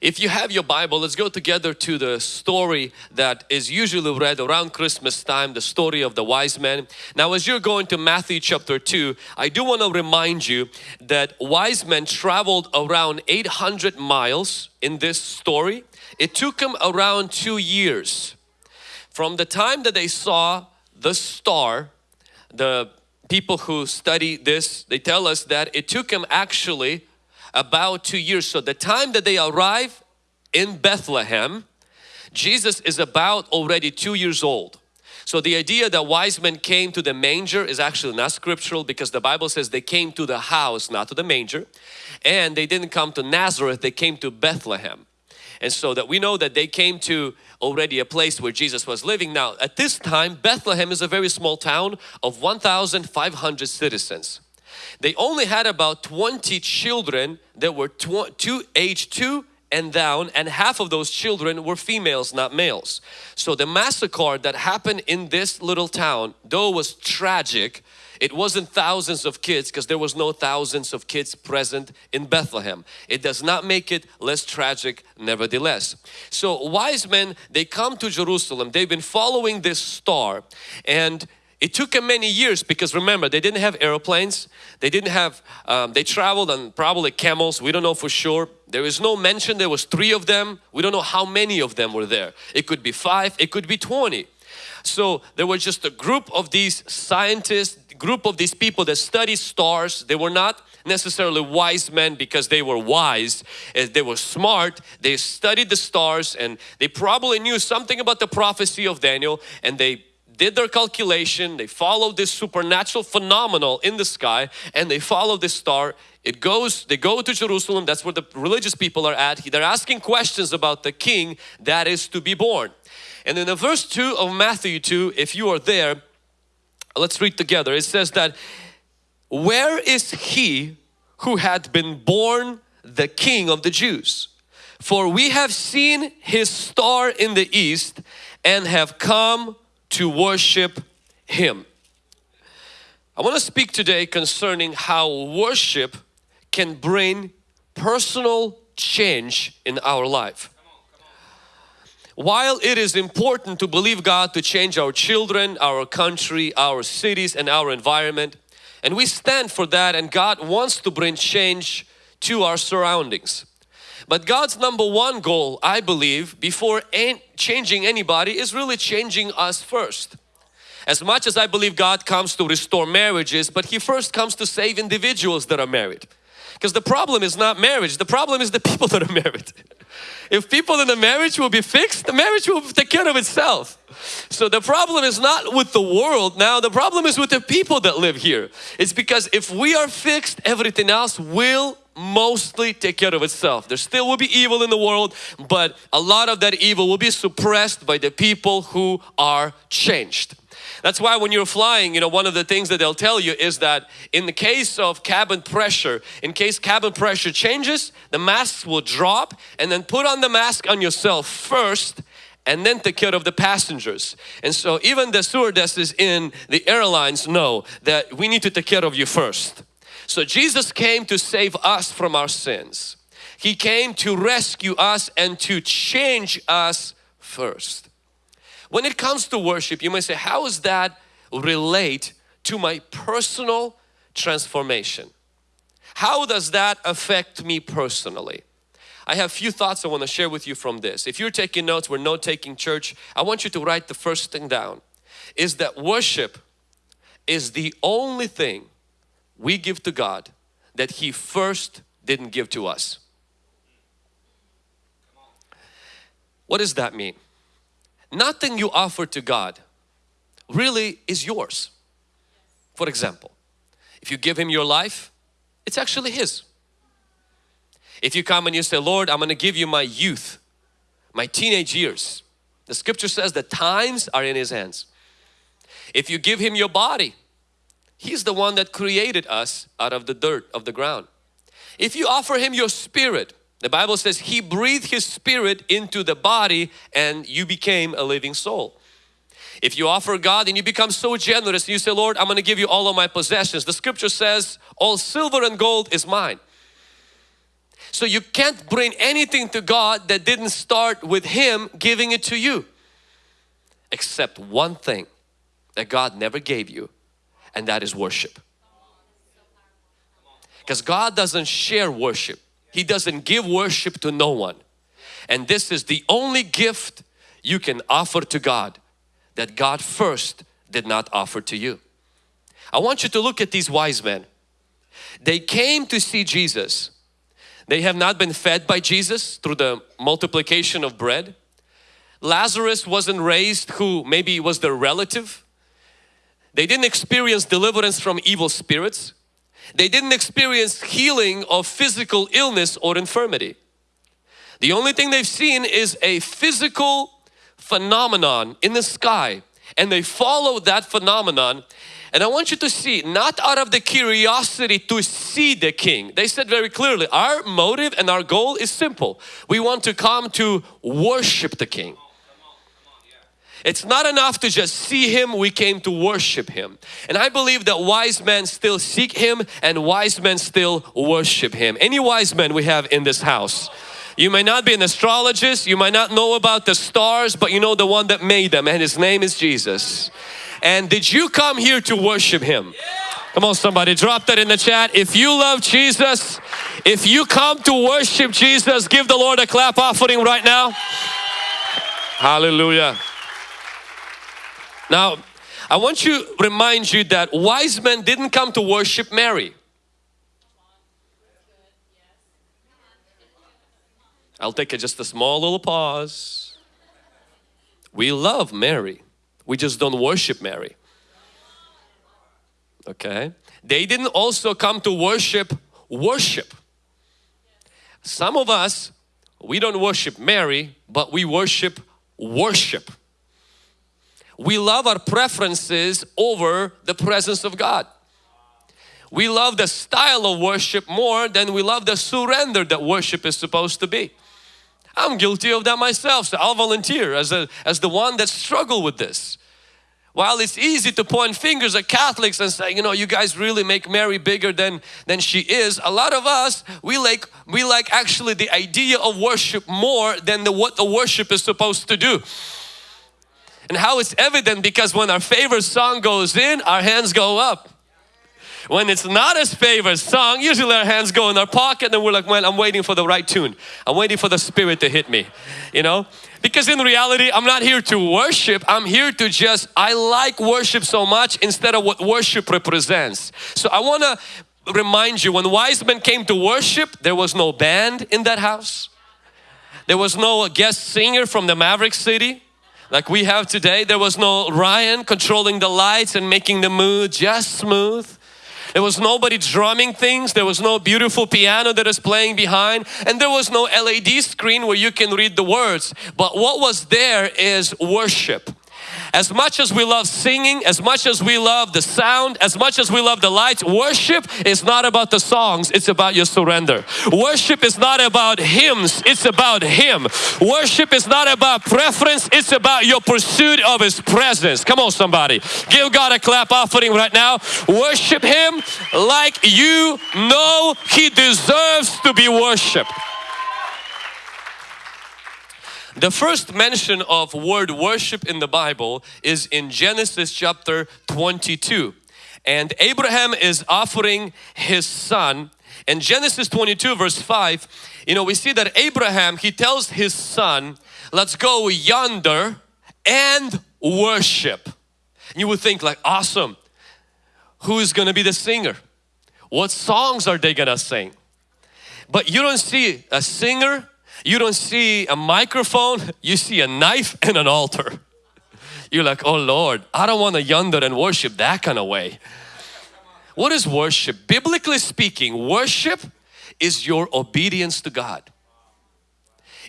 If you have your Bible, let's go together to the story that is usually read around Christmas time, the story of the wise men. Now as you're going to Matthew chapter 2, I do want to remind you that wise men traveled around 800 miles in this story. It took them around two years. From the time that they saw the star, the people who study this, they tell us that it took them actually about two years. So the time that they arrive in Bethlehem, Jesus is about already two years old. So the idea that wise men came to the manger is actually not scriptural because the Bible says they came to the house, not to the manger. And they didn't come to Nazareth, they came to Bethlehem. And so that we know that they came to already a place where Jesus was living. Now at this time Bethlehem is a very small town of 1,500 citizens. They only had about 20 children that were two, age 2 and down and half of those children were females not males. So the massacre that happened in this little town though was tragic it wasn't thousands of kids because there was no thousands of kids present in Bethlehem. It does not make it less tragic nevertheless. So wise men they come to Jerusalem they've been following this star and it took them many years because remember they didn't have airplanes, they didn't have, um, they traveled on probably camels, we don't know for sure. There is no mention there was three of them, we don't know how many of them were there. It could be five, it could be 20. So there was just a group of these scientists, group of these people that study stars. They were not necessarily wise men because they were wise. Eh, they were smart. They studied the stars and they probably knew something about the prophecy of Daniel and they did their calculation, they followed this supernatural phenomenal in the sky and they follow this star. It goes, they go to Jerusalem, that's where the religious people are at. They're asking questions about the king that is to be born. And in the verse 2 of Matthew 2, if you are there, let's read together. It says that, Where is he who had been born the king of the Jews? For we have seen his star in the east and have come to worship Him. I want to speak today concerning how worship can bring personal change in our life. While it is important to believe God to change our children, our country, our cities and our environment and we stand for that and God wants to bring change to our surroundings. But God's number one goal, I believe, before changing anybody is really changing us first. As much as I believe God comes to restore marriages, but He first comes to save individuals that are married. Because the problem is not marriage, the problem is the people that are married. If people in the marriage will be fixed, the marriage will take care of itself. So the problem is not with the world now, the problem is with the people that live here. It's because if we are fixed, everything else will mostly take care of itself. There still will be evil in the world, but a lot of that evil will be suppressed by the people who are changed. That's why when you're flying, you know, one of the things that they'll tell you is that in the case of cabin pressure, in case cabin pressure changes, the masks will drop and then put on the mask on yourself first and then take care of the passengers. And so even the stewardesses in the airlines know that we need to take care of you first. So Jesus came to save us from our sins. He came to rescue us and to change us first. When it comes to worship, you may say, how does that relate to my personal transformation? How does that affect me personally? I have a few thoughts I want to share with you from this. If you're taking notes, we're note-taking church, I want you to write the first thing down. Is that worship is the only thing we give to God that He first didn't give to us. What does that mean? Nothing you offer to God really is yours. For example, if you give Him your life, it's actually His. If you come and you say, Lord, I'm going to give you my youth, my teenage years. The scripture says the times are in His hands. If you give Him your body, He's the one that created us out of the dirt of the ground. If you offer Him your spirit, the Bible says He breathed His spirit into the body and you became a living soul. If you offer God and you become so generous and you say, Lord, I'm going to give you all of my possessions. The scripture says, all silver and gold is mine. So you can't bring anything to God that didn't start with Him giving it to you. Except one thing that God never gave you and that is worship. Because God doesn't share worship. He doesn't give worship to no one. And this is the only gift you can offer to God that God first did not offer to you. I want you to look at these wise men. They came to see Jesus they have not been fed by Jesus through the multiplication of bread. Lazarus wasn't raised who maybe was their relative. They didn't experience deliverance from evil spirits. They didn't experience healing of physical illness or infirmity. The only thing they've seen is a physical phenomenon in the sky and they follow that phenomenon and I want you to see, not out of the curiosity to see the King. They said very clearly, our motive and our goal is simple. We want to come to worship the King. It's not enough to just see Him, we came to worship Him. And I believe that wise men still seek Him and wise men still worship Him. Any wise men we have in this house? You may not be an astrologist, you might not know about the stars, but you know the one that made them and His name is Jesus. And did you come here to worship Him? Come on somebody, drop that in the chat. If you love Jesus, if you come to worship Jesus, give the Lord a clap offering right now. Hallelujah. Now, I want to remind you that wise men didn't come to worship Mary. I'll take just a small little pause. We love Mary. We just don't worship Mary. Okay. They didn't also come to worship worship. Some of us, we don't worship Mary, but we worship worship. We love our preferences over the presence of God. We love the style of worship more than we love the surrender that worship is supposed to be. I'm guilty of that myself, so I'll volunteer as, a, as the one that struggled with this. While it's easy to point fingers at Catholics and say, you know, you guys really make Mary bigger than, than she is, a lot of us, we like, we like actually the idea of worship more than the, what the worship is supposed to do. And how it's evident because when our favorite song goes in, our hands go up. When it's not his favorite song, usually our hands go in our pocket and we're like, well, I'm waiting for the right tune. I'm waiting for the Spirit to hit me, you know. Because in reality, I'm not here to worship. I'm here to just, I like worship so much instead of what worship represents. So I want to remind you, when wise men came to worship, there was no band in that house. There was no guest singer from the Maverick City like we have today. There was no Ryan controlling the lights and making the mood just smooth. There was nobody drumming things. There was no beautiful piano that is playing behind. And there was no LED screen where you can read the words. But what was there is worship. As much as we love singing, as much as we love the sound, as much as we love the lights, worship is not about the songs, it's about your surrender. Worship is not about hymns, it's about Him. Worship is not about preference, it's about your pursuit of His presence. Come on somebody, give God a clap offering right now. Worship Him like you know He deserves to be worshiped. The first mention of word worship in the Bible is in Genesis chapter 22 and Abraham is offering his son. In Genesis 22 verse 5 you know we see that Abraham he tells his son let's go yonder and worship. You would think like awesome. Who is gonna be the singer? What songs are they gonna sing? But you don't see a singer you don't see a microphone, you see a knife and an altar. You're like, oh Lord, I don't want to yonder and worship that kind of way. What is worship? Biblically speaking, worship is your obedience to God.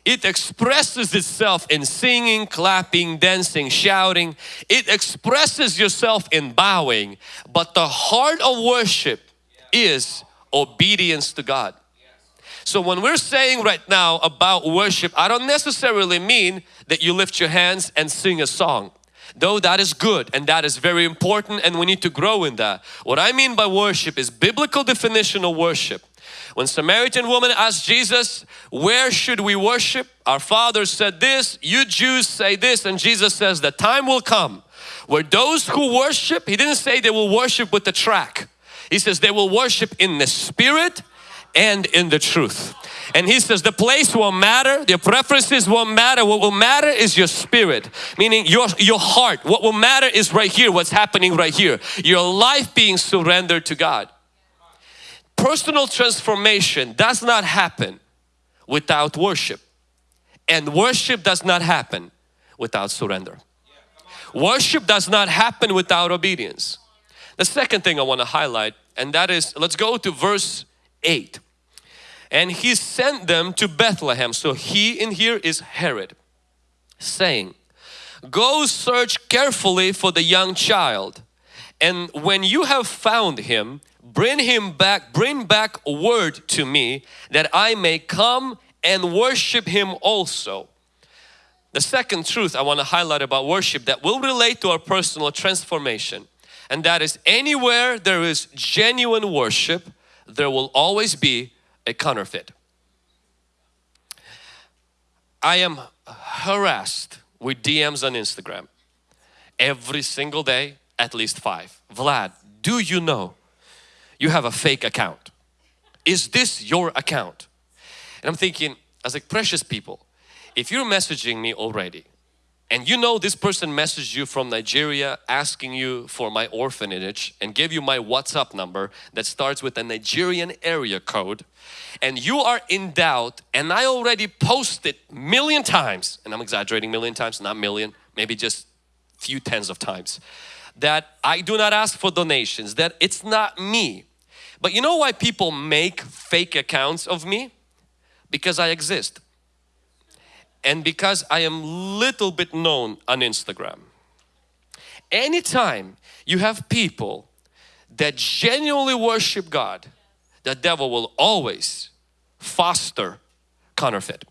It expresses itself in singing, clapping, dancing, shouting. It expresses yourself in bowing. But the heart of worship is obedience to God. So when we're saying right now about worship, I don't necessarily mean that you lift your hands and sing a song. Though that is good and that is very important and we need to grow in that. What I mean by worship is biblical definition of worship. When Samaritan woman asked Jesus, where should we worship? Our father said this, you Jews say this and Jesus says the time will come where those who worship, he didn't say they will worship with the track. He says they will worship in the spirit and in the truth. And he says the place won't matter, your preferences won't matter. What will matter is your spirit, meaning your, your heart. What will matter is right here, what's happening right here. Your life being surrendered to God. Personal transformation does not happen without worship. And worship does not happen without surrender. Worship does not happen without obedience. The second thing I want to highlight and that is, let's go to verse 8 and he sent them to Bethlehem. So he in here is Herod saying, Go search carefully for the young child and when you have found him, bring him back, bring back word to me that I may come and worship him also. The second truth I want to highlight about worship that will relate to our personal transformation and that is anywhere there is genuine worship, there will always be a counterfeit. I am harassed with DMs on Instagram every single day, at least five. Vlad, do you know you have a fake account? Is this your account? And I'm thinking, as like precious people, if you're messaging me already and you know this person messaged you from Nigeria asking you for my orphanage and gave you my WhatsApp number that starts with a Nigerian area code. And you are in doubt and I already posted million times and I'm exaggerating million times not million maybe just few tens of times that I do not ask for donations that it's not me. But you know why people make fake accounts of me? Because I exist and because I am little bit known on Instagram. Anytime you have people that genuinely worship God, the devil will always foster counterfeit.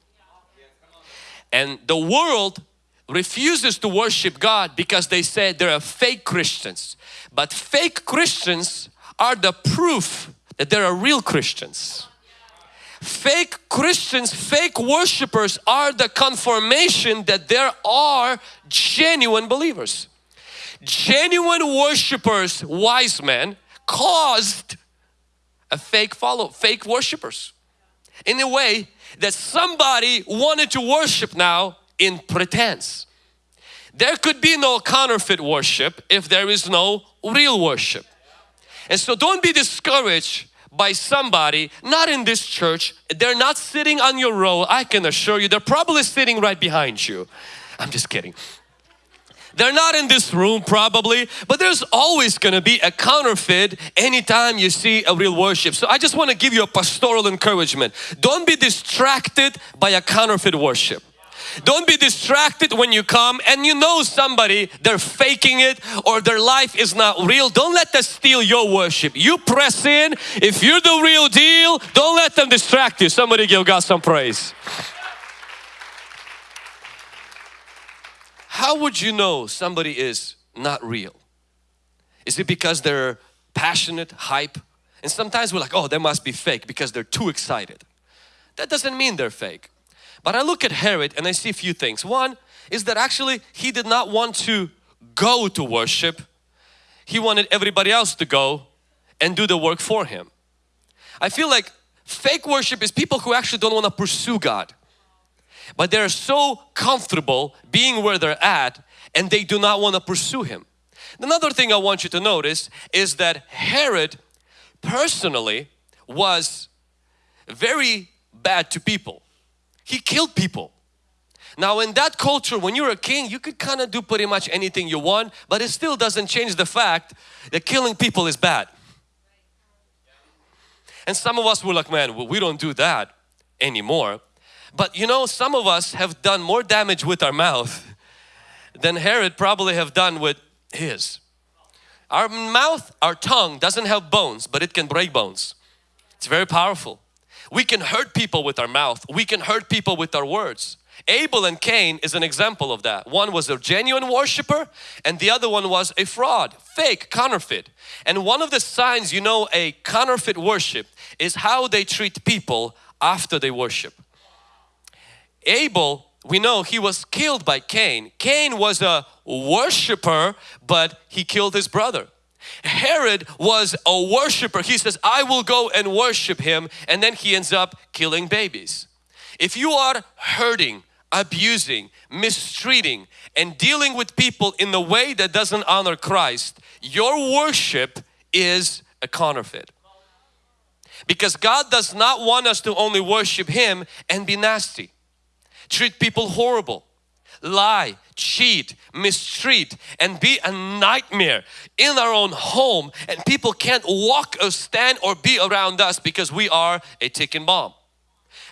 And the world refuses to worship God because they say they are fake Christians. But fake Christians are the proof that there are real Christians. Fake Christians, fake worshippers are the confirmation that there are genuine believers. Genuine worshippers, wise men, caused a fake follow, fake worshippers. In a way that somebody wanted to worship now in pretense. There could be no counterfeit worship if there is no real worship. And so don't be discouraged by somebody not in this church. They're not sitting on your row I can assure you. They're probably sitting right behind you. I'm just kidding. They're not in this room probably but there's always going to be a counterfeit anytime you see a real worship. So I just want to give you a pastoral encouragement. Don't be distracted by a counterfeit worship don't be distracted when you come and you know somebody, they're faking it or their life is not real. Don't let that steal your worship. You press in. If you're the real deal, don't let them distract you. Somebody give God some praise. How would you know somebody is not real? Is it because they're passionate, hype? And sometimes we're like, oh, they must be fake because they're too excited. That doesn't mean they're fake. But I look at Herod and I see a few things. One is that actually he did not want to go to worship. He wanted everybody else to go and do the work for him. I feel like fake worship is people who actually don't want to pursue God. But they're so comfortable being where they're at and they do not want to pursue Him. Another thing I want you to notice is that Herod personally was very bad to people. He killed people. Now in that culture when you're a king you could kind of do pretty much anything you want but it still doesn't change the fact that killing people is bad. And some of us were like man well, we don't do that anymore. But you know some of us have done more damage with our mouth than Herod probably have done with his. Our mouth, our tongue doesn't have bones but it can break bones. It's very powerful. We can hurt people with our mouth. We can hurt people with our words. Abel and Cain is an example of that. One was a genuine worshiper and the other one was a fraud, fake, counterfeit. And one of the signs you know a counterfeit worship is how they treat people after they worship. Abel, we know he was killed by Cain. Cain was a worshiper but he killed his brother. Herod was a worshiper. He says, I will go and worship him and then he ends up killing babies. If you are hurting, abusing, mistreating and dealing with people in the way that doesn't honor Christ, your worship is a counterfeit. Because God does not want us to only worship Him and be nasty, treat people horrible, lie, cheat, mistreat and be a nightmare in our own home and people can't walk or stand or be around us because we are a ticking bomb.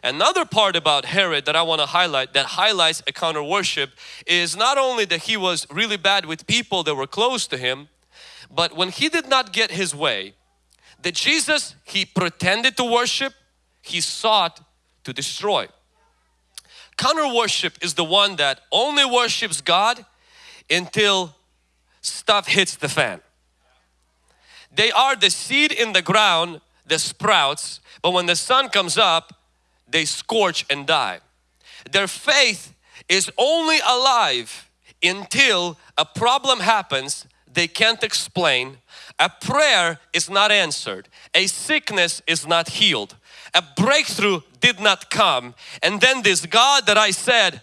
Another part about Herod that I want to highlight that highlights a counter worship is not only that he was really bad with people that were close to him but when he did not get his way that Jesus he pretended to worship he sought to destroy. Counter worship is the one that only worships God until stuff hits the fan. They are the seed in the ground that sprouts but when the sun comes up they scorch and die. Their faith is only alive until a problem happens they can't explain, a prayer is not answered, a sickness is not healed, a breakthrough did not come. And then this God that I said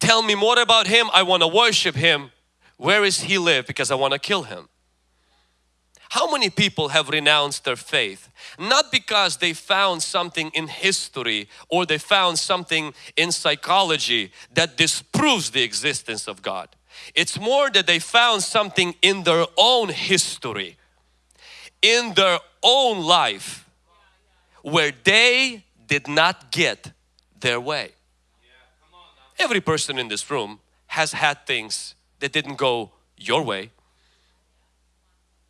tell me more about him. I want to worship him. Where is he live? Because I want to kill him. How many people have renounced their faith? Not because they found something in history or they found something in psychology that disproves the existence of God. It's more that they found something in their own history, in their own life where they did not get their way. Every person in this room has had things that didn't go your way.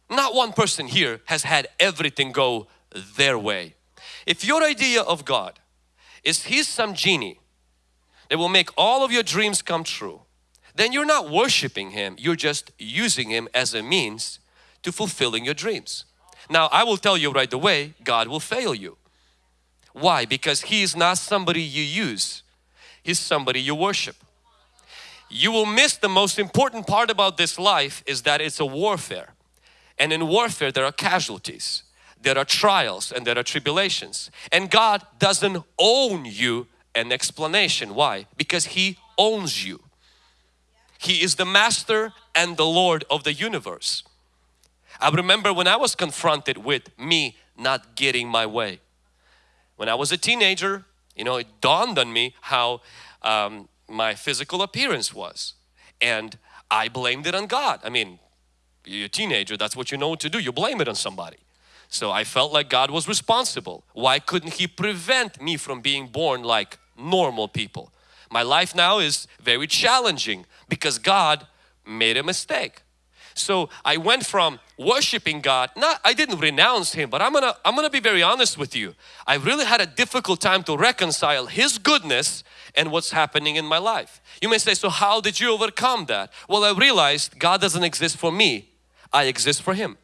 Not one person here has had everything go their way. If your idea of God is He's some genie that will make all of your dreams come true, then you're not worshiping Him, you're just using Him as a means to fulfilling your dreams. Now I will tell you right away, God will fail you. Why? Because He is not somebody you use, He's somebody you worship. You will miss the most important part about this life is that it's a warfare. And in warfare there are casualties, there are trials and there are tribulations. And God doesn't own you an explanation. Why? Because He owns you. He is the master and the Lord of the universe. I remember when I was confronted with me not getting my way. When I was a teenager, you know, it dawned on me how um, my physical appearance was. And I blamed it on God. I mean, you're a teenager, that's what you know to do. You blame it on somebody. So I felt like God was responsible. Why couldn't He prevent me from being born like normal people? My life now is very challenging because God made a mistake. So I went from worshiping God, not I didn't renounce Him, but I'm gonna I'm gonna be very honest with you. I really had a difficult time to reconcile His goodness and what's happening in my life. You may say, so how did you overcome that? Well, I realized God doesn't exist for me. I exist for Him.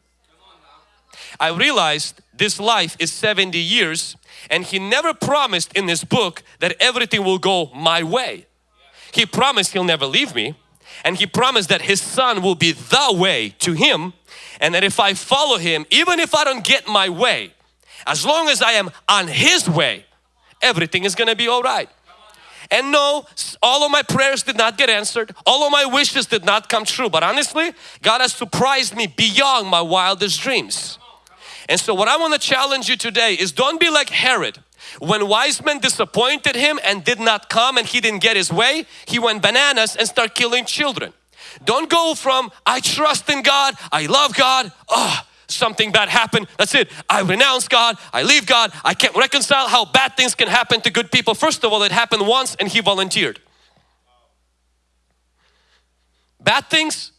I realized this life is 70 years and He never promised in this book that everything will go my way. He promised He'll never leave me and He promised that His Son will be the way to Him and that if I follow Him, even if I don't get my way, as long as I am on His way, everything is going to be alright. And no, all of my prayers did not get answered. All of my wishes did not come true. But honestly, God has surprised me beyond my wildest dreams. And so what I want to challenge you today is don't be like Herod. When wise men disappointed him and did not come and he didn't get his way, he went bananas and started killing children. Don't go from I trust in God, I love God, oh, something bad happened, that's it. I renounce God, I leave God, I can't reconcile how bad things can happen to good people. First of all, it happened once and he volunteered. Bad things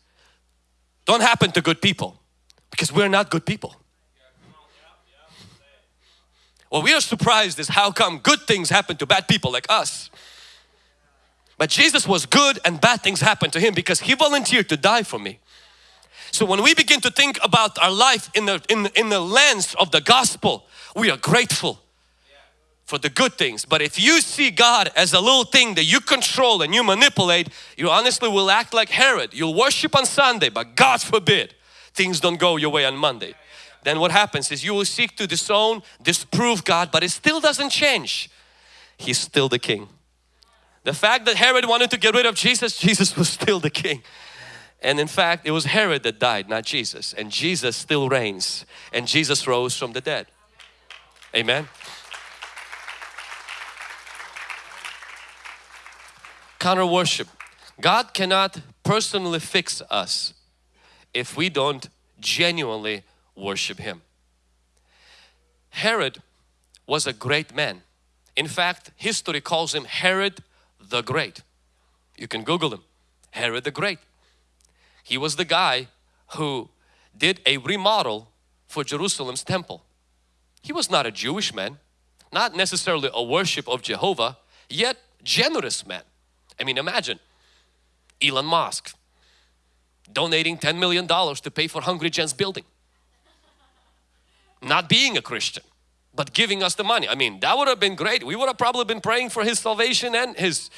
don't happen to good people because we're not good people. What we are surprised is how come good things happen to bad people like us. But Jesus was good and bad things happened to Him because He volunteered to die for me. So when we begin to think about our life in the, in, in the lens of the gospel, we are grateful for the good things. But if you see God as a little thing that you control and you manipulate, you honestly will act like Herod. You'll worship on Sunday, but God forbid things don't go your way on Monday. Then what happens is you will seek to disown, disprove God, but it still doesn't change. He's still the king. The fact that Herod wanted to get rid of Jesus, Jesus was still the king. And in fact, it was Herod that died, not Jesus. And Jesus still reigns. And Jesus rose from the dead. Amen. Counter worship. God cannot personally fix us if we don't genuinely worship Him. Herod was a great man. In fact, history calls him Herod the Great. You can Google him. Herod the Great. He was the guy who did a remodel for Jerusalem's temple. He was not a Jewish man, not necessarily a worship of Jehovah, yet generous man. I mean imagine Elon Musk donating 10 million dollars to pay for Hungry Gen's building. Not being a Christian, but giving us the money. I mean that would have been great. We would have probably been praying for his salvation and his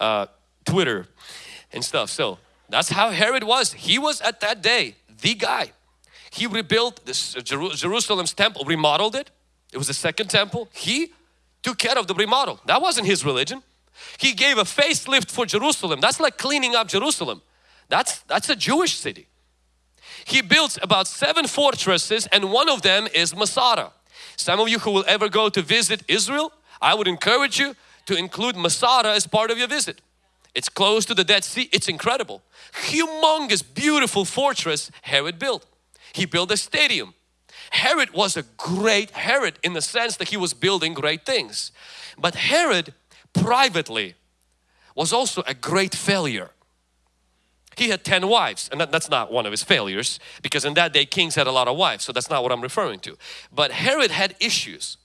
uh, Twitter and stuff. So that's how Herod was. He was at that day the guy. He rebuilt this uh, Jerusalem's temple, remodeled it. It was the second temple. He took care of the remodel. That wasn't his religion. He gave a facelift for Jerusalem. That's like cleaning up Jerusalem. That's, that's a Jewish city. He built about seven fortresses and one of them is Masada. Some of you who will ever go to visit Israel, I would encourage you to include Masada as part of your visit. It's close to the Dead Sea. It's incredible. Humongous, beautiful fortress Herod built. He built a stadium. Herod was a great Herod in the sense that he was building great things. But Herod privately was also a great failure. He had 10 wives and that, that's not one of his failures because in that day kings had a lot of wives so that's not what I'm referring to. But Herod had issues.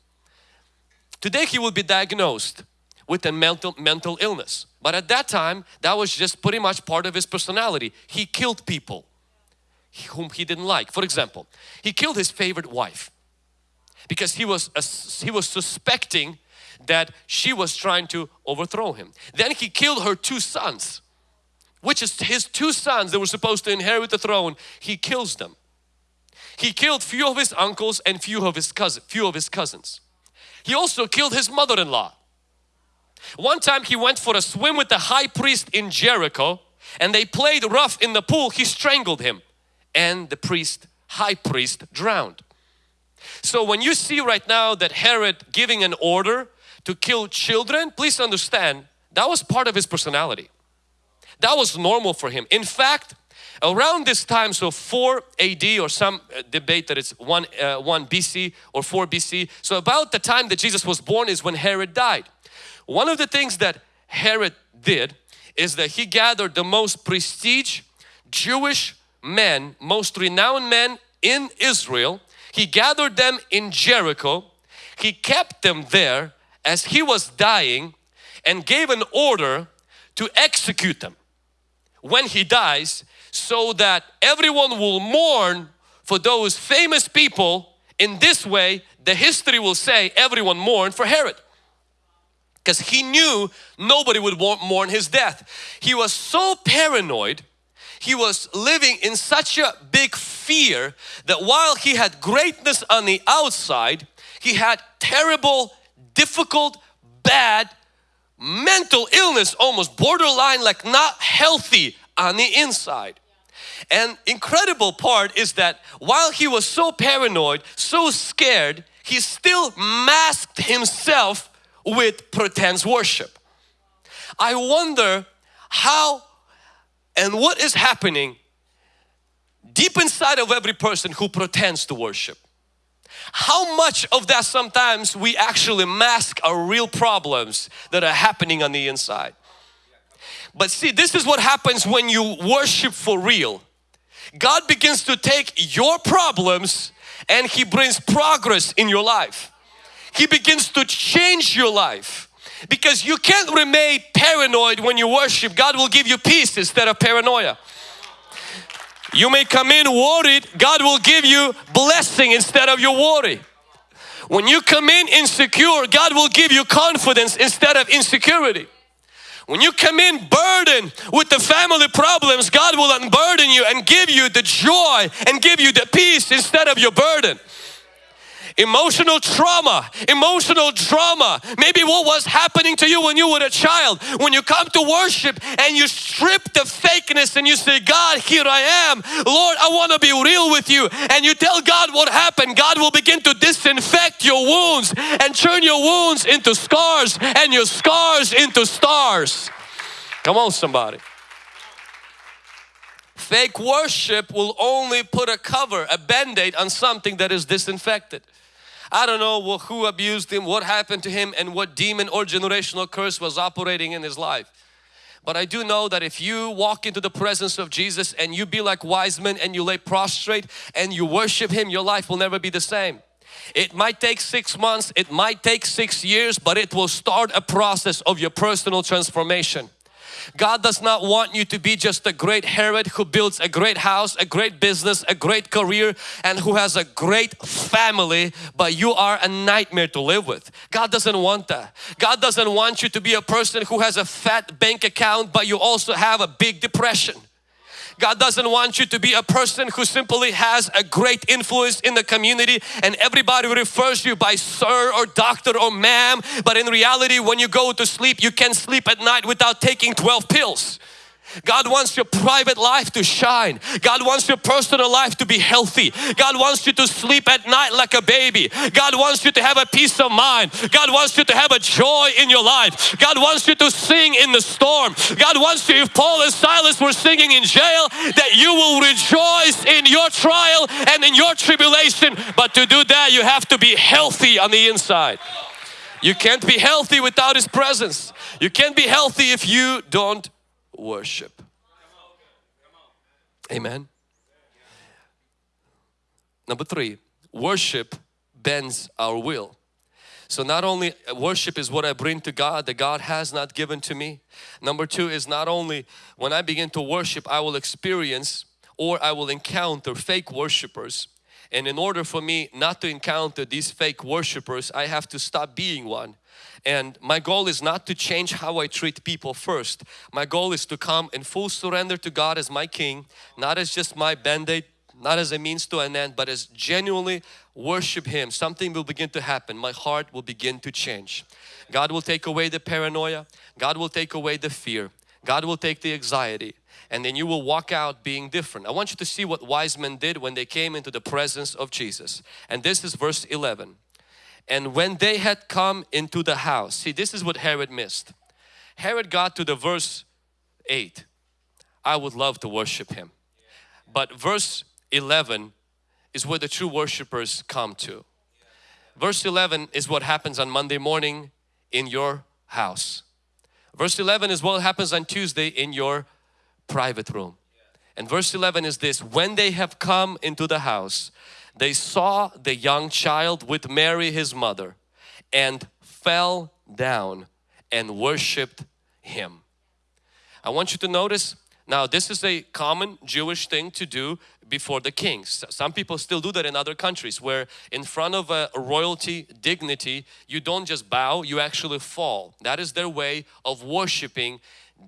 Today he would be diagnosed with a mental, mental illness. But at that time, that was just pretty much part of his personality. He killed people whom he didn't like. For example, he killed his favorite wife because he was, uh, he was suspecting that she was trying to overthrow him. Then he killed her two sons, which is his two sons that were supposed to inherit the throne. He kills them. He killed few of his uncles and few of his cousin, few of his cousins. He also killed his mother-in-law one time he went for a swim with the high priest in Jericho and they played rough in the pool. He strangled him and the priest, high priest drowned. So when you see right now that Herod giving an order to kill children, please understand that was part of his personality. That was normal for him. In fact, around this time, so 4 AD or some uh, debate that it's 1, uh, 1 BC or 4 BC. So about the time that Jesus was born is when Herod died. One of the things that Herod did is that he gathered the most prestige Jewish men, most renowned men in Israel. He gathered them in Jericho. He kept them there as he was dying and gave an order to execute them when he dies so that everyone will mourn for those famous people. In this way, the history will say everyone mourned for Herod because he knew nobody would mourn his death. He was so paranoid, he was living in such a big fear that while he had greatness on the outside, he had terrible, difficult, bad mental illness, almost borderline like not healthy on the inside. And incredible part is that while he was so paranoid, so scared, he still masked himself with pretense worship. I wonder how and what is happening deep inside of every person who pretends to worship. How much of that sometimes we actually mask our real problems that are happening on the inside. But see, this is what happens when you worship for real. God begins to take your problems and He brings progress in your life. He begins to change your life because you can't remain paranoid when you worship. God will give you peace instead of paranoia. You may come in worried, God will give you blessing instead of your worry. When you come in insecure, God will give you confidence instead of insecurity. When you come in burdened with the family problems, God will unburden you and give you the joy and give you the peace instead of your burden emotional trauma, emotional drama, maybe what was happening to you when you were a child. When you come to worship and you strip the fakeness and you say, God, here I am. Lord, I want to be real with you. And you tell God what happened. God will begin to disinfect your wounds and turn your wounds into scars and your scars into stars. Come on somebody. Fake worship will only put a cover, a band-aid on something that is disinfected. I don't know who abused him, what happened to him and what demon or generational curse was operating in his life. But I do know that if you walk into the presence of Jesus and you be like wise men and you lay prostrate and you worship Him, your life will never be the same. It might take six months, it might take six years, but it will start a process of your personal transformation. God does not want you to be just a great Herod who builds a great house, a great business, a great career and who has a great family but you are a nightmare to live with. God doesn't want that. God doesn't want you to be a person who has a fat bank account but you also have a big depression. God doesn't want you to be a person who simply has a great influence in the community and everybody refers you by sir or doctor or ma'am but in reality when you go to sleep you can't sleep at night without taking 12 pills. God wants your private life to shine. God wants your personal life to be healthy. God wants you to sleep at night like a baby. God wants you to have a peace of mind. God wants you to have a joy in your life. God wants you to sing in the storm. God wants you, if Paul and Silas were singing in jail, that you will rejoice in your trial and in your tribulation. But to do that, you have to be healthy on the inside. You can't be healthy without His presence. You can't be healthy if you don't worship. Amen. Number three, worship bends our will. So not only worship is what I bring to God that God has not given to me. Number two is not only when I begin to worship I will experience or I will encounter fake worshipers. And in order for me not to encounter these fake worshipers I have to stop being one and my goal is not to change how I treat people first. My goal is to come in full surrender to God as my King, not as just my band-aid, not as a means to an end, but as genuinely worship Him. Something will begin to happen. My heart will begin to change. God will take away the paranoia. God will take away the fear. God will take the anxiety and then you will walk out being different. I want you to see what wise men did when they came into the presence of Jesus. And this is verse 11. And when they had come into the house, see this is what Herod missed. Herod got to the verse 8. I would love to worship him. But verse 11 is where the true worshipers come to. Verse 11 is what happens on Monday morning in your house. Verse 11 is what happens on Tuesday in your private room. And verse 11 is this, when they have come into the house, they saw the young child with Mary his mother and fell down and worshipped him. I want you to notice now this is a common Jewish thing to do before the kings. Some people still do that in other countries where in front of a royalty dignity you don't just bow you actually fall. That is their way of worshiping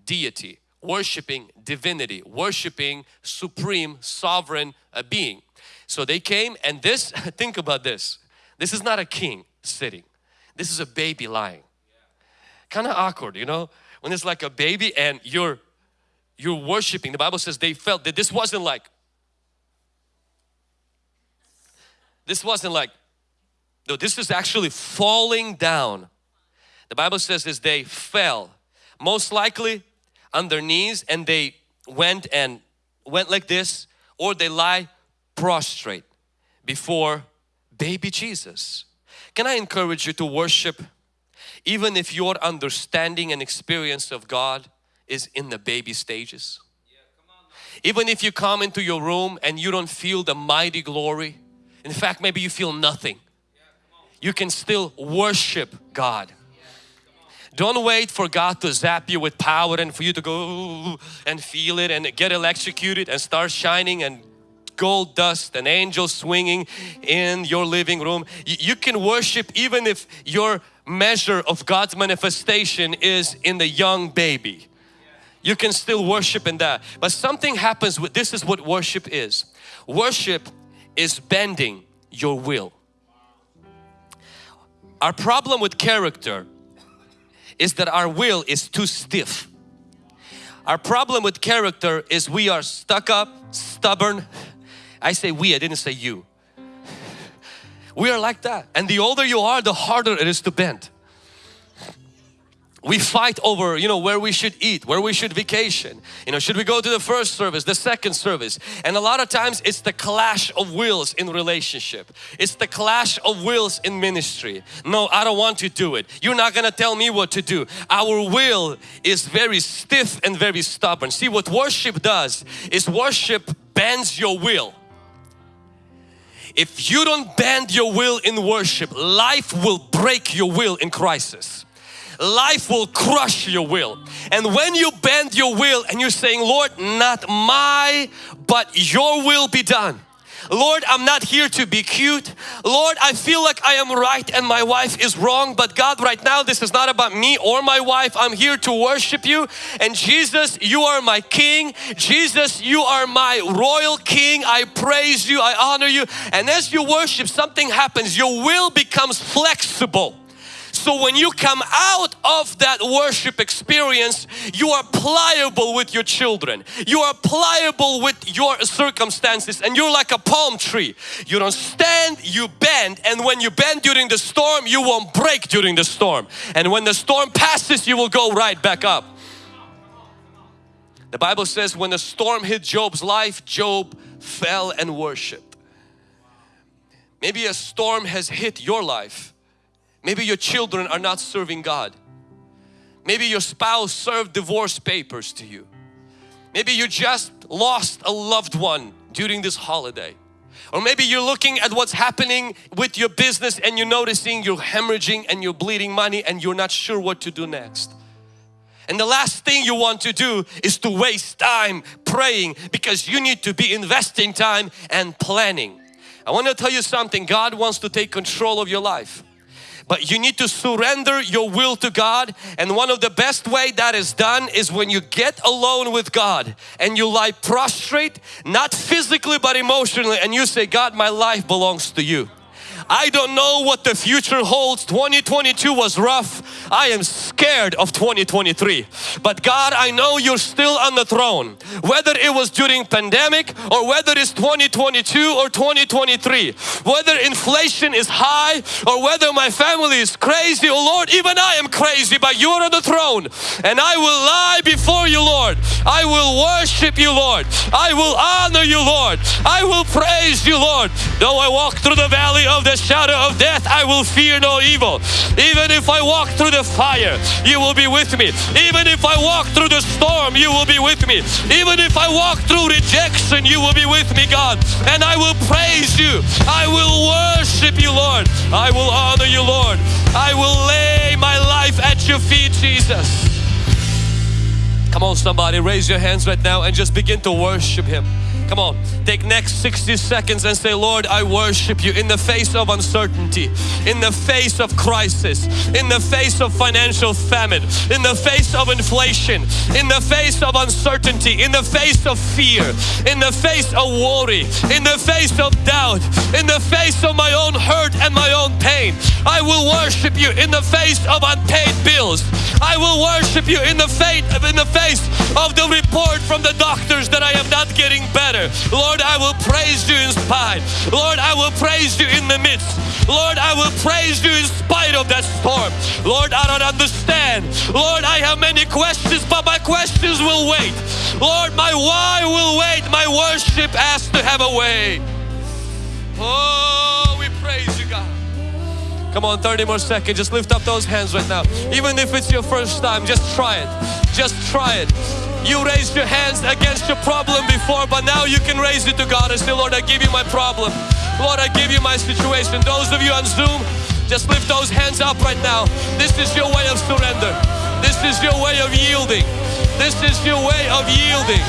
deity, worshiping divinity, worshiping supreme sovereign uh, being. So they came and this, think about this. This is not a king sitting. This is a baby lying. Kind of awkward, you know, when it's like a baby and you're you're worshiping. The Bible says they felt that this wasn't like this wasn't like no, this is actually falling down. The Bible says is they fell most likely on their knees and they went and went like this or they lie prostrate before baby Jesus. Can I encourage you to worship even if your understanding and experience of God is in the baby stages? Even if you come into your room and you don't feel the mighty glory, in fact maybe you feel nothing. you can still worship God. Don't wait for God to zap you with power and for you to go and feel it and get electrocuted and start shining and gold dust and angels swinging in your living room. You can worship even if your measure of God's manifestation is in the young baby. You can still worship in that. But something happens with this is what worship is. Worship is bending your will. Our problem with character is that our will is too stiff. Our problem with character is we are stuck up, stubborn. I say we, I didn't say you. We are like that. And the older you are, the harder it is to bend. We fight over you know where we should eat where we should vacation. You know should we go to the first service the second service? And a lot of times it's the clash of wills in relationship. It's the clash of wills in ministry. No I don't want to do it. You're not gonna tell me what to do. Our will is very stiff and very stubborn. See what worship does is worship bends your will if you don't bend your will in worship life will break your will in crisis life will crush your will. And when you bend your will and you're saying, Lord, not my, but your will be done. Lord, I'm not here to be cute. Lord, I feel like I am right and my wife is wrong. But God, right now, this is not about me or my wife. I'm here to worship you. And Jesus, you are my King. Jesus, you are my royal King. I praise you. I honor you. And as you worship, something happens. Your will becomes flexible. So when you come out of that worship experience, you are pliable with your children. You are pliable with your circumstances and you're like a palm tree. You don't stand, you bend and when you bend during the storm, you won't break during the storm. And when the storm passes, you will go right back up. The Bible says when the storm hit Job's life, Job fell and worshiped. Maybe a storm has hit your life Maybe your children are not serving God. Maybe your spouse served divorce papers to you. Maybe you just lost a loved one during this holiday. Or maybe you're looking at what's happening with your business and you're noticing you're hemorrhaging and you're bleeding money and you're not sure what to do next. And the last thing you want to do is to waste time praying because you need to be investing time and planning. I want to tell you something, God wants to take control of your life but you need to surrender your will to God. And one of the best way that is done is when you get alone with God and you lie prostrate not physically but emotionally and you say God my life belongs to you I don't know what the future holds. 2022 was rough. I am scared of 2023. But God, I know you're still on the throne. Whether it was during pandemic or whether it's 2022 or 2023. Whether inflation is high or whether my family is crazy. Oh Lord, even I am crazy but you're on the throne. And I will lie before you Lord. I will worship you Lord. I will honor you Lord. I will praise you Lord. Though I walk through the valley of the shadow of death, I will fear no evil. Even if I walk through the fire, you will be with me. Even if I walk through the storm, you will be with me. Even if I walk through rejection, you will be with me, God. And I will praise you. I will worship you, Lord. I will honor you, Lord. I will lay my life at your feet, Jesus. Come on somebody, raise your hands right now and just begin to worship Him. Come on, take next 60 seconds and say, Lord, I worship you in the face of uncertainty, in the face of crisis, in the face of financial famine, in the face of inflation, in the face of uncertainty, in the face of fear, in the face of worry, in the face of doubt, in the face of my own hurt and my own pain. I will worship you in the face of unpaid bills. I will worship you in the face in the face of the report from the doctors that I am not getting better. Lord, I will praise you in spite. Lord, I will praise you in the midst. Lord, I will praise you in spite of that storm. Lord, I don't understand. Lord, I have many questions, but my questions will wait. Lord, my why will wait. My worship has to have a way. Oh, we praise you, God. Come on, 30 more seconds. Just lift up those hands right now. Even if it's your first time, just try it. Just try it. You raised your hands against your problem before, but now you can raise it to God and say, Lord, I give you my problem. Lord, I give you my situation. Those of you on Zoom, Just lift those hands up right now. This is your way of surrender. This is your way of yielding. This is your way of yielding.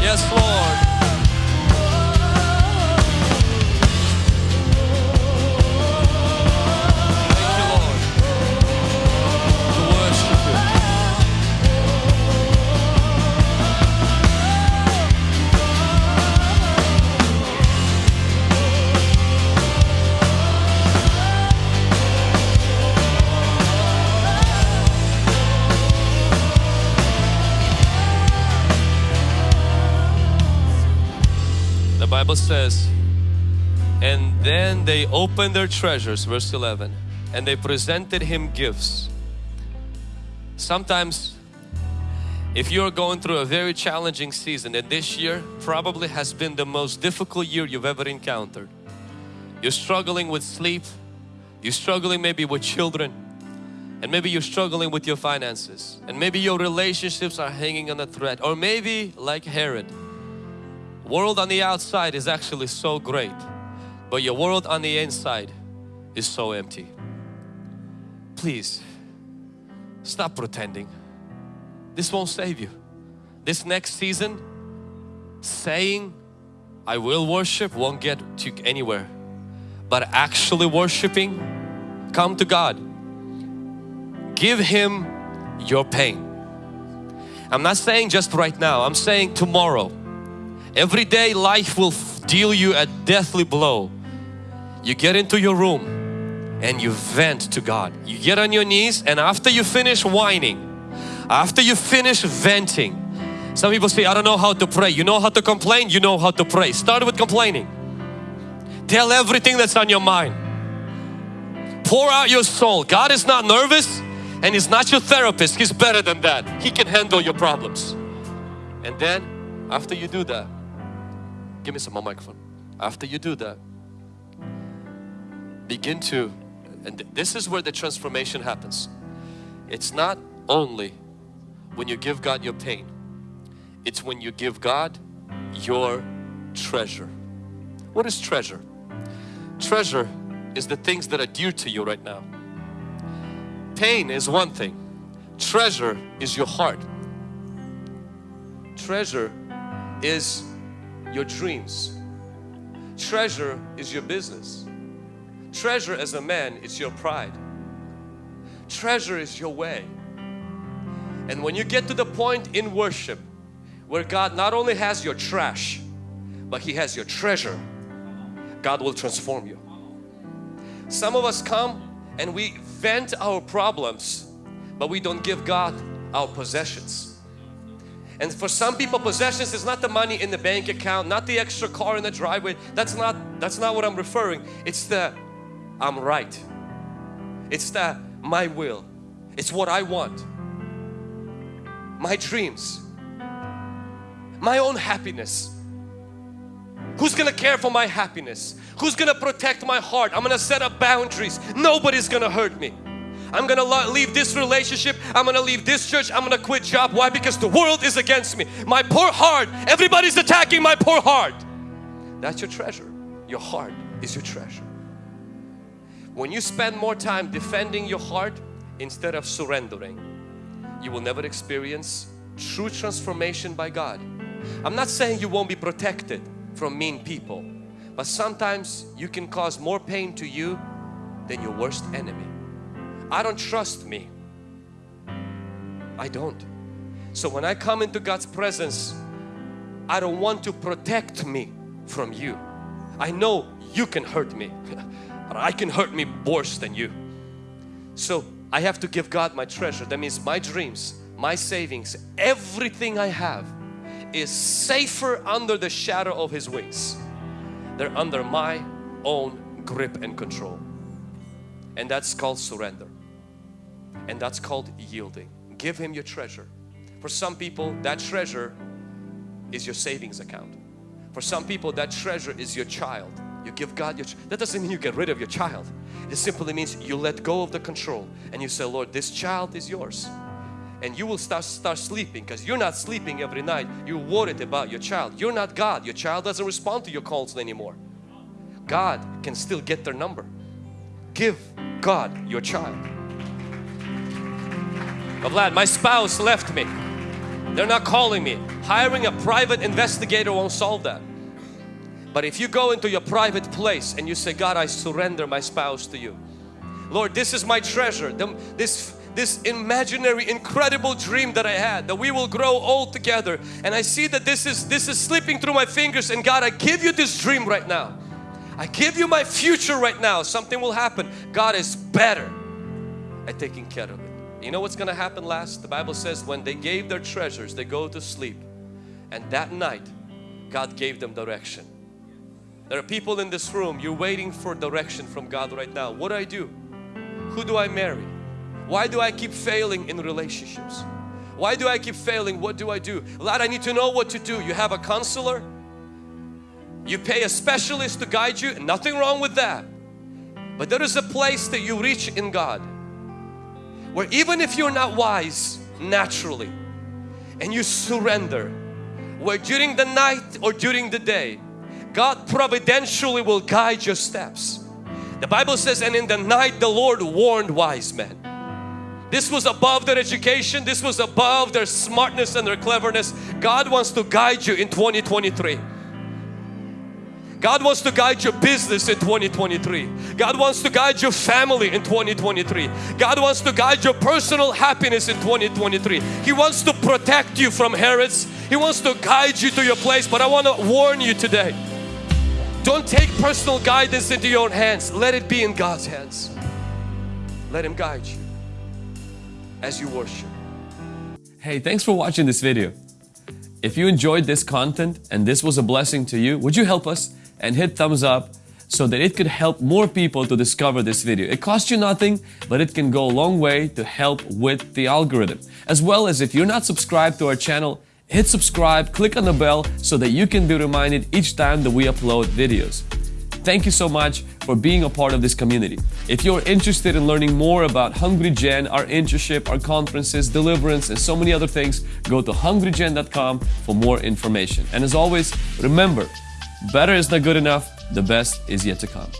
Yes, Lord. Bible says, and then they opened their treasures, verse 11, and they presented him gifts. Sometimes, if you're going through a very challenging season, and this year probably has been the most difficult year you've ever encountered, you're struggling with sleep, you're struggling maybe with children, and maybe you're struggling with your finances, and maybe your relationships are hanging on a thread, or maybe like Herod, world on the outside is actually so great but your world on the inside is so empty. Please stop pretending. This won't save you. This next season saying I will worship won't get you anywhere. But actually worshiping come to God. Give Him your pain. I'm not saying just right now. I'm saying tomorrow Every day life will deal you a deathly blow. You get into your room and you vent to God. You get on your knees and after you finish whining, after you finish venting, some people say, I don't know how to pray. You know how to complain? You know how to pray. Start with complaining. Tell everything that's on your mind. Pour out your soul. God is not nervous and He's not your therapist. He's better than that. He can handle your problems. And then after you do that, give me some more microphone. After you do that, begin to, and th- this is where the transformation happens. It's not only when you give God your pain, it's when you give God your treasure. What is treasure? Treasure is the things that are dear to you right now. Pain is one thing, treasure is your heart. Treasure is your dreams. Treasure is your business. Treasure as a man is your pride. Treasure is your way. And when you get to the point in worship where God not only has your trash, but He has your treasure, God will transform you. Some of us come and we vent our problems, but we don't give God our possessions. And for some people possessions is not the money in the bank account, not the extra car in the driveway. That's not that's not what I'm referring. It's the I'm right. It's the my will. It's what I want. My dreams. My own happiness. Who's gonna care for my happiness? Who's gonna protect my heart? I'm gonna set up boundaries. Nobody's gonna hurt me. I'm gonna leave this relationship. I'm gonna leave this church. I'm gonna quit job. Why? Because the world is against me. My poor heart. Everybody's attacking my poor heart. That's your treasure. Your heart is your treasure. When you spend more time defending your heart instead of surrendering, you will never experience true transformation by God. I'm not saying you won't be protected from mean people, but sometimes you can cause more pain to you than your worst enemy. I don't trust me. I don't. So when I come into God's presence, I don't want to protect me from you. I know you can hurt me, but I can hurt me worse than you. So I have to give God my treasure. That means my dreams, my savings, everything I have is safer under the shadow of His wings. They're under my own grip and control. And that's called surrender. And that's called yielding. Give Him your treasure. For some people, that treasure is your savings account. For some people, that treasure is your child. You give God your, that doesn't mean you get rid of your child. It simply means you let go of the control and you say, Lord, this child is yours. And you will start, start sleeping because you're not sleeping every night. You're worried about your child. You're not God. Your child doesn't respond to your calls anymore. God can still get their number. Give God your child. But Vlad, my spouse left me. They're not calling me. Hiring a private investigator won't solve that. But if you go into your private place and you say, God, I surrender my spouse to you. Lord, this is my treasure. This, this imaginary, incredible dream that I had, that we will grow old together. And I see that this is, this is slipping through my fingers. And God, I give you this dream right now. I give you my future right now. Something will happen. God is better at taking care of it. You know what's going to happen last? The Bible says when they gave their treasures, they go to sleep. And that night, God gave them direction. There are people in this room, you're waiting for direction from God right now. What do I do? Who do I marry? Why do I keep failing in relationships? Why do I keep failing? What do I do? Vlad, I need to know what to do. You have a counselor. You pay a specialist to guide you. Nothing wrong with that. But there is a place that you reach in God where even if you're not wise naturally and you surrender where during the night or during the day God providentially will guide your steps. The Bible says, and in the night the Lord warned wise men. This was above their education, this was above their smartness and their cleverness. God wants to guide you in 2023. God wants to guide your business in 2023. God wants to guide your family in 2023. God wants to guide your personal happiness in 2023. He wants to protect you from Herods. He wants to guide you to your place. But I want to warn you today. Don't take personal guidance into your own hands. Let it be in God's hands. Let Him guide you as you worship. Hey, thanks for watching this video. If you enjoyed this content and this was a blessing to you, would you help us and hit thumbs up so that it could help more people to discover this video. It costs you nothing, but it can go a long way to help with the algorithm. As well as if you're not subscribed to our channel, hit subscribe, click on the bell so that you can be reminded each time that we upload videos. Thank you so much for being a part of this community. If you're interested in learning more about Hungry Gen, our internship, our conferences, deliverance, and so many other things, go to hungrygen.com for more information. And as always, remember, Better is not good enough, the best is yet to come.